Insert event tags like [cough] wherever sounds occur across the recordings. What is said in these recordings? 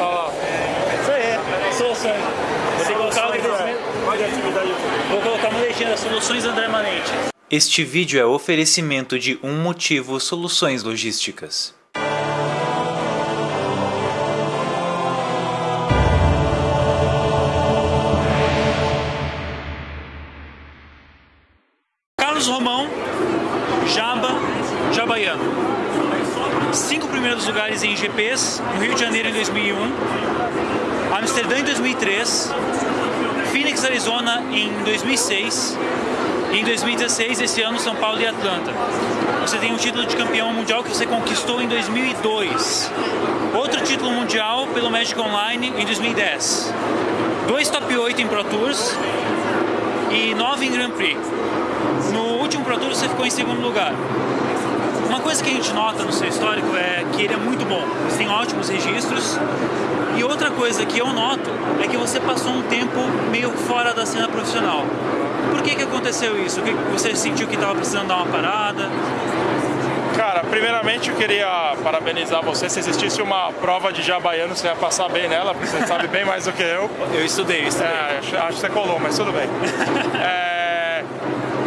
Ó, isso aí, soluções. Vou colocar, Vou colocar uma legenda, soluções André Manente. Este vídeo é oferecimento de Um Motivo Soluções Logísticas. GPs, no Rio de Janeiro em 2001, Amsterdã em 2003, Phoenix, Arizona em 2006 e em 2016, esse ano, São Paulo e Atlanta. Você tem um título de campeão mundial que você conquistou em 2002. Outro título mundial pelo Magic Online em 2010. Dois top 8 em Pro Tours e nove em Grand Prix. No último Pro Tour você ficou em segundo lugar. Uma coisa que a gente nota no seu histórico é que ele é muito bom. Você tem ótimos registros. E outra coisa que eu noto é que você passou um tempo meio fora da cena profissional. Por que que aconteceu isso? Você sentiu que estava precisando dar uma parada? Cara, primeiramente eu queria parabenizar você. Se existisse uma prova de jabaiano, você ia passar bem nela, porque você sabe bem mais do que eu. Eu estudei, eu estudei. É, acho que você colou, mas tudo bem. [laughs] é,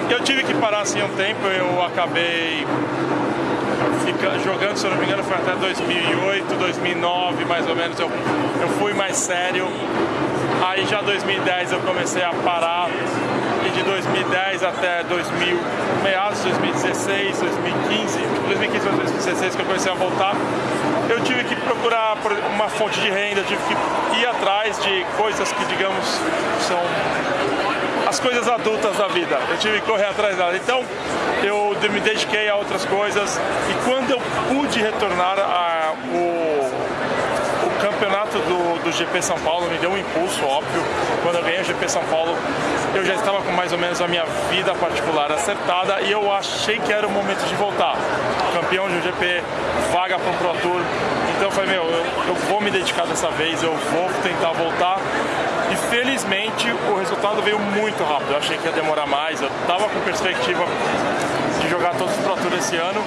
eu tive que parar assim um tempo, eu acabei jogando, se eu não me engano, foi até 2008, 2009 mais ou menos. Eu, eu fui mais sério. Aí já 2010 eu comecei a parar e de 2010 até 2000, meados de 2016, 2015, 2015 para 2016 que eu comecei a voltar, eu tive que procurar uma fonte de renda, tive que ir atrás de coisas que, digamos, são as coisas adultas da vida. Eu tive que correr atrás dela. Então, eu me dediquei a outras coisas e quando eu pude retornar a, o, o campeonato do, do GP São Paulo me deu um impulso, óbvio. Quando eu ganhei o GP São Paulo, eu já estava com mais ou menos a minha vida particular acertada e eu achei que era o momento de voltar. Campeão de um GP, vaga para um Pro Tour. Então eu falei, meu, eu, eu vou me dedicar dessa vez, eu vou tentar voltar. E felizmente o resultado veio muito rápido. Eu achei que ia demorar mais. Eu estava com perspectiva de jogar todos os Pro Tour esse ano,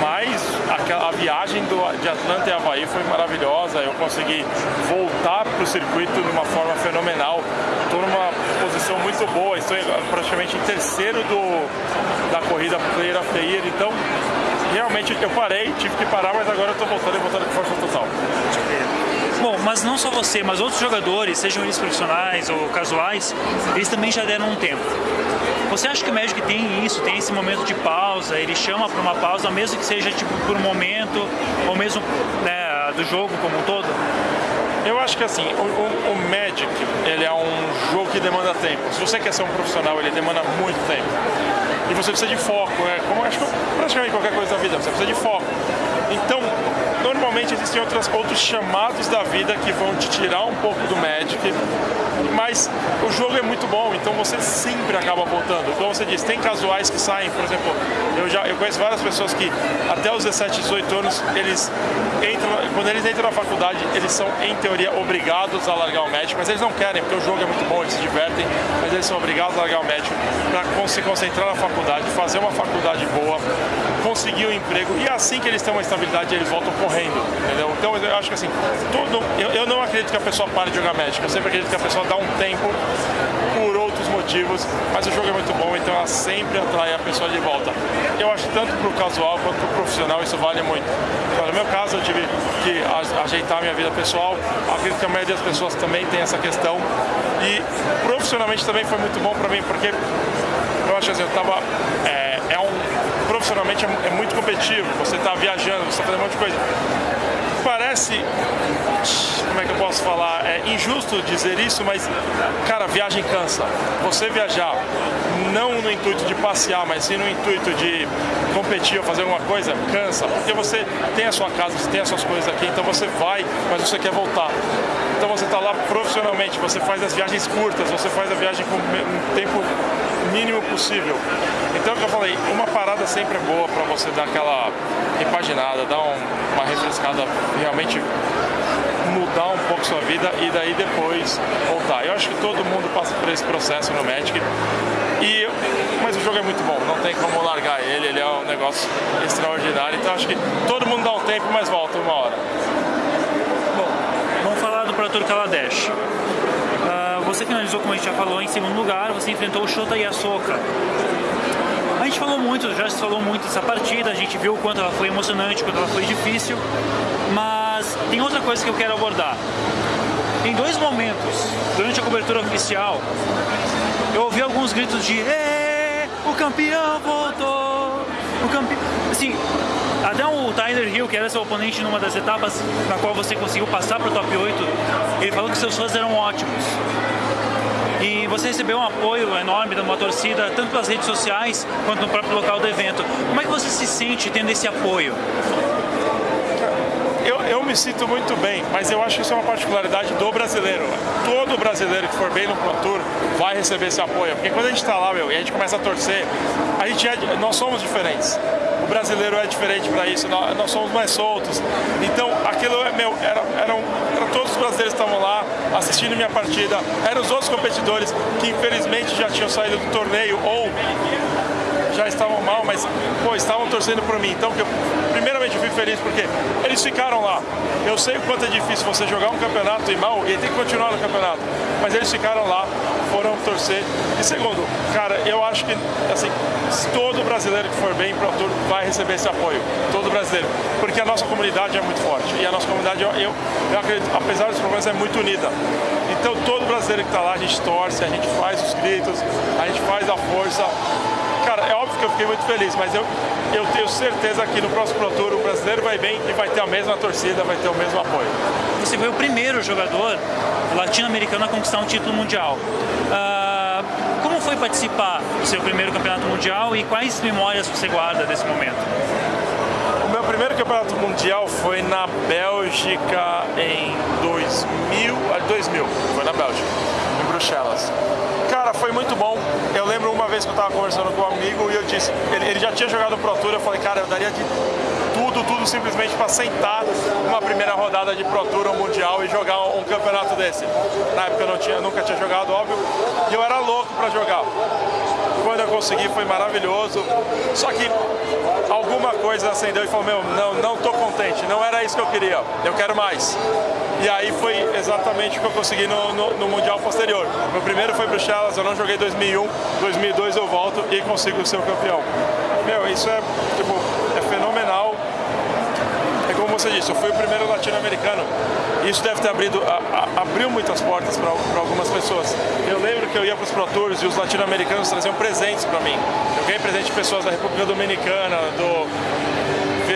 mas a, a viagem do, de Atlanta e Havaí foi maravilhosa. Eu consegui voltar para o circuito de uma forma fenomenal. Estou numa posição muito boa, estou praticamente em terceiro do, da corrida Player the Year, então realmente eu parei, tive que parar, mas agora eu estou voltando e voltando com força mas não só você, mas outros jogadores, sejam eles profissionais ou casuais, eles também já deram um tempo. Você acha que o Magic tem isso, tem esse momento de pausa, ele chama para uma pausa, mesmo que seja tipo por um momento, ou mesmo né, do jogo como um todo? Eu acho que assim, o, o, o, Magic, ele é um jogo que demanda tempo. Se você quer ser um profissional, ele demanda muito tempo. E você precisa de foco, é como acho que praticamente qualquer coisa da vida, você precisa de foco. Então, normalmente existem outras, outros chamados da vida que vão te tirar um pouco do Magic, mas o jogo é muito bom, então você sempre acaba voltando. Como você disse, tem casuais que saem, por exemplo, eu já eu conheço várias pessoas que até os 17, 18 anos, eles entram, quando eles entram na faculdade, eles são em teoria obrigados a largar o Magic, mas eles não querem, porque o jogo é muito bom, eles se divertem, mas eles são obrigados a largar o Magic para se concentrar na faculdade, fazer uma faculdade boa, conseguir um emprego e assim que eles têm uma estabilidade, eles voltam correndo, entendeu? Então eu acho que assim, todo, eu, eu não acredito que a pessoa pare de jogar Magic, eu sempre acredito que a pessoa dá um tempo motivos, mas o jogo é muito bom, então ela sempre atrai a pessoa de volta. Eu acho tanto para o casual quanto para o profissional isso vale muito. Então, no meu caso, eu tive que ajeitar minha vida pessoal, acredito que a maioria das pessoas também tem essa questão, e profissionalmente também foi muito bom para mim, porque eu acho que assim, eu estava... É, é um, profissionalmente é, é muito competitivo, você está viajando, você está fazendo um monte de coisa parece, como é que eu posso falar, é injusto dizer isso, mas, cara, viagem cansa. Você viajar, não no intuito de passear, mas sim no intuito de competir ou fazer alguma coisa, cansa, porque você tem a sua casa, você tem as suas coisas aqui, então você vai, mas você quer voltar. Então você está lá profissionalmente, você faz as viagens curtas, você faz a viagem com um tempo mínimo possível. Então, é o que eu falei, uma parada sempre é boa para você dar aquela repaginada, dar um, uma refrescada, realmente mudar um pouco sua vida e daí depois voltar. Eu acho que todo mundo passa por esse processo no Magic. E, mas o jogo é muito bom, não tem como largar ele, ele é um negócio extraordinário. Então acho que todo mundo dá um tempo, mas volta uma hora. Arthur Kaladesh. Uh, você finalizou, como a gente já falou, em segundo lugar, você enfrentou o Shota Yasoka. A gente falou muito, já se falou muito dessa partida, a gente viu o quanto ela foi emocionante, quanto ela foi difícil, mas tem outra coisa que eu quero abordar. Em dois momentos, durante a cobertura oficial, eu ouvi alguns gritos de o campeão voltou! O campeão... Assim, até o Tyler Hill, que era seu oponente numa das etapas na qual você conseguiu passar para o top 8, ele falou que seus fãs eram ótimos. E você recebeu um apoio enorme de uma torcida, tanto pelas redes sociais quanto no próprio local do evento. Como é que você se sente tendo esse apoio? Eu, eu me sinto muito bem, mas eu acho que isso é uma particularidade do brasileiro. Todo brasileiro que for bem no Pro Tour vai receber esse apoio. Porque quando a gente está lá, meu, e a gente começa a torcer, a gente é, nós somos diferentes. O brasileiro é diferente para isso, nós, nós, somos mais soltos. Então, aquilo é meu, era, eram, todos os brasileiros que estavam lá assistindo minha partida, eram os outros competidores que infelizmente já tinham saído do torneio ou já estavam mal, mas pô, estavam torcendo por mim. Então, eu, primeiramente, eu fui feliz porque eles ficaram lá. Eu sei o quanto é difícil você jogar um campeonato e mal e tem que continuar no campeonato, mas eles ficaram lá, foram torcer. E segundo, cara, eu acho que assim, todo brasileiro que for bem para o Tour vai receber esse apoio, todo brasileiro, porque a nossa comunidade é muito forte e a nossa comunidade, eu, eu, eu acredito, apesar dos problemas, é muito unida. Então, todo brasileiro que está lá, a gente torce, a gente faz os gritos, a gente faz a força óbvio que eu fiquei muito feliz, mas eu, eu tenho certeza que no próximo Pro Tour o brasileiro vai bem e vai ter a mesma torcida, vai ter o mesmo apoio. Você foi o primeiro jogador latino-americano a conquistar um título mundial. Uh, como foi participar do seu primeiro campeonato mundial e quais memórias você guarda desse momento? O meu primeiro campeonato mundial foi na Bélgica em 2000, 2000 ah, foi na Bélgica, em Bruxelas. Cara, foi muito bom. Eu lembro uma vez que eu estava conversando com um amigo e eu disse, ele, ele já tinha jogado Pro Tour, eu falei, cara, eu daria de tudo, tudo simplesmente para sentar uma primeira rodada de Pro Tour ou Mundial e jogar um, um campeonato desse. Na época eu não tinha, nunca tinha jogado, óbvio, e eu era louco para jogar. Quando eu consegui foi maravilhoso, só que alguma coisa acendeu e falou, meu, não, não tô contente, não era isso que eu queria, eu quero mais. E aí foi exatamente o que eu consegui no, no, no Mundial posterior. Meu primeiro foi Bruxelas, eu não joguei 2001, 2002 eu volto e consigo ser o campeão. Meu, isso é, tipo, é fenomenal. É como você disse, eu fui o primeiro latino-americano. Isso deve ter abrido, a, a, abriu muitas portas para algumas pessoas. Eu lembro que eu ia para os Pro Tours e os latino-americanos traziam presentes para mim. Eu ganhei presente de pessoas da República Dominicana, do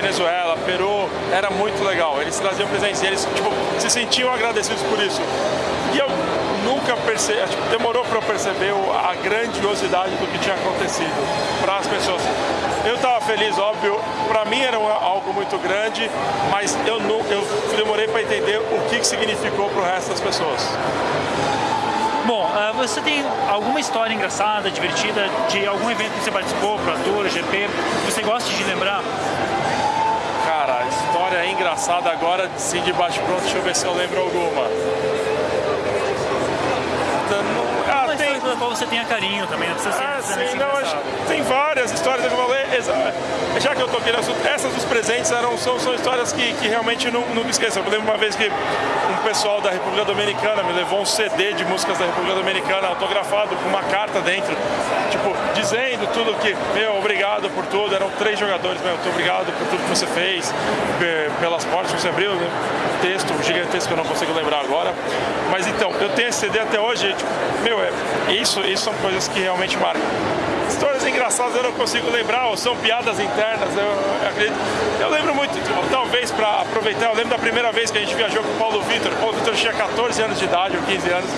Venezuela, Peru, era muito legal. Eles traziam presentes eles tipo, se sentiam agradecidos por isso. E eu nunca percebi, tipo, demorou para eu perceber a grandiosidade do que tinha acontecido para as pessoas. Eu estava feliz, óbvio, para mim era algo muito grande, mas eu, eu demorei para entender o que, que significou para o resto das pessoas. Bom, uh, você tem alguma história engraçada, divertida, de algum evento que você participou, Pro Tour, GP, que você gosta de lembrar? Engraçada agora, sim, de baixo pronto, deixa eu ver se eu lembro alguma. Ah, tem... pela qual você tenha carinho também, não precisa ser ah, sim, não, acho, tem várias histórias que eu já que eu tô aqui no assunto, essas dos presentes eram, são, são histórias que, que realmente não, nunca esqueço. Eu lembro uma vez que um pessoal da República Dominicana me levou um CD de músicas da República Dominicana autografado com uma carta dentro, tipo, dizendo tudo que, meu, obrigado por tudo, eram três jogadores, meu, muito obrigado por tudo que você fez, pelas portas que você abriu, né? texto gigantesco que eu não consigo lembrar agora. Mas então, eu tenho esse CD até hoje, tipo, meu, é, isso, isso são coisas que realmente marcam. Engraçadas eu não consigo lembrar, ou são piadas internas, eu, eu acredito. Eu lembro muito, talvez para aproveitar, eu lembro da primeira vez que a gente viajou com o Paulo Vitor. O Paulo Vitor tinha 14 anos de idade, ou 15 anos.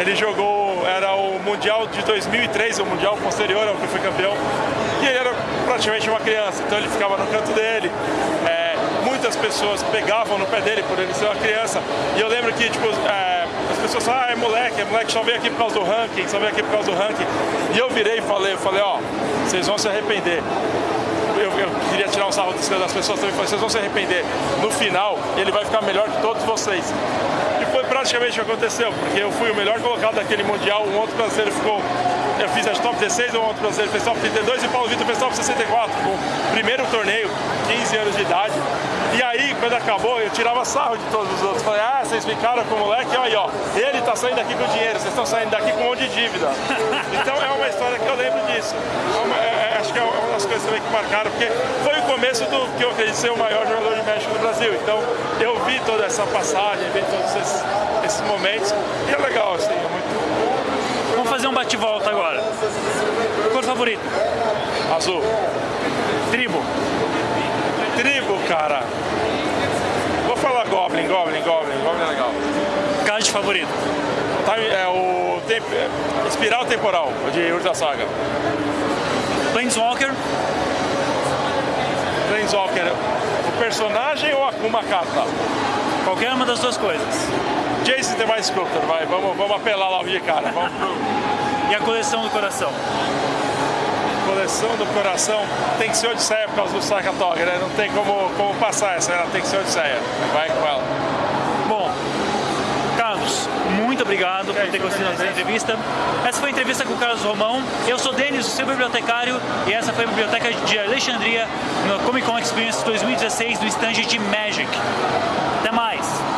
Ele jogou, era o Mundial de 2003, o Mundial posterior ao que foi campeão. E ele era praticamente uma criança, então ele ficava no canto dele. É, muitas pessoas pegavam no pé dele por ele ser uma criança. E eu lembro que, tipo, é, as pessoas falam, ah, é moleque, é moleque, só veio aqui por causa do ranking, só veio aqui por causa do ranking. E eu virei e falei, eu falei, ó, vocês vão se arrepender. Eu, eu, queria tirar um sarro das pessoas também, vocês vão se arrepender. No final, ele vai ficar melhor que todos vocês. E foi praticamente o que aconteceu, porque eu fui o melhor colocado daquele Mundial, um outro brasileiro ficou eu fiz as top 16, um outro brasileiro fez top 32 e Paulo Vitor fez top 64, o primeiro torneio, 15 anos de idade. E aí, quando acabou, eu tirava sarro de todos os outros. Falei, ah, vocês ficaram com o moleque, olha aí, ó. Ele tá saindo daqui com dinheiro, vocês estão saindo daqui com um monte de dívida. [laughs] então é uma história que eu lembro disso. É uma, é, é acho que é uma das coisas também que marcaram, porque foi o começo do que eu acredito ser o maior jogador de México do Brasil. Então eu vi toda essa passagem, vi todos esses, esses momentos. E é legal, assim, é muito. Vamos fazer um bate-volta agora. Cor favorito? Azul. Tribo. Cara. Vou falar Goblin, Goblin, Goblin. Goblin é legal. Card favorito? É o temp... Espiral Temporal, de Urza Saga. Planeswalker? Planeswalker, o personagem ou uma carta? Qualquer uma das duas coisas. Jason The Mind Sculptor, vai, vamos, vamos apelar logo de cara. Vamos pro... e a coleção do coração? Coleção do coração tem que ser Odisseia por causa do Sakatoga, né? Não tem como, como passar essa, ela tem que ser Odisseia. Vai com ela. Bom, Carlos, muito obrigado por ter gostado da entrevista. Essa foi a entrevista com o Carlos Romão. Eu sou Denis, o seu bibliotecário, e essa foi a biblioteca de Alexandria no Comic Con Experience 2016 do stand de Magic. Até mais!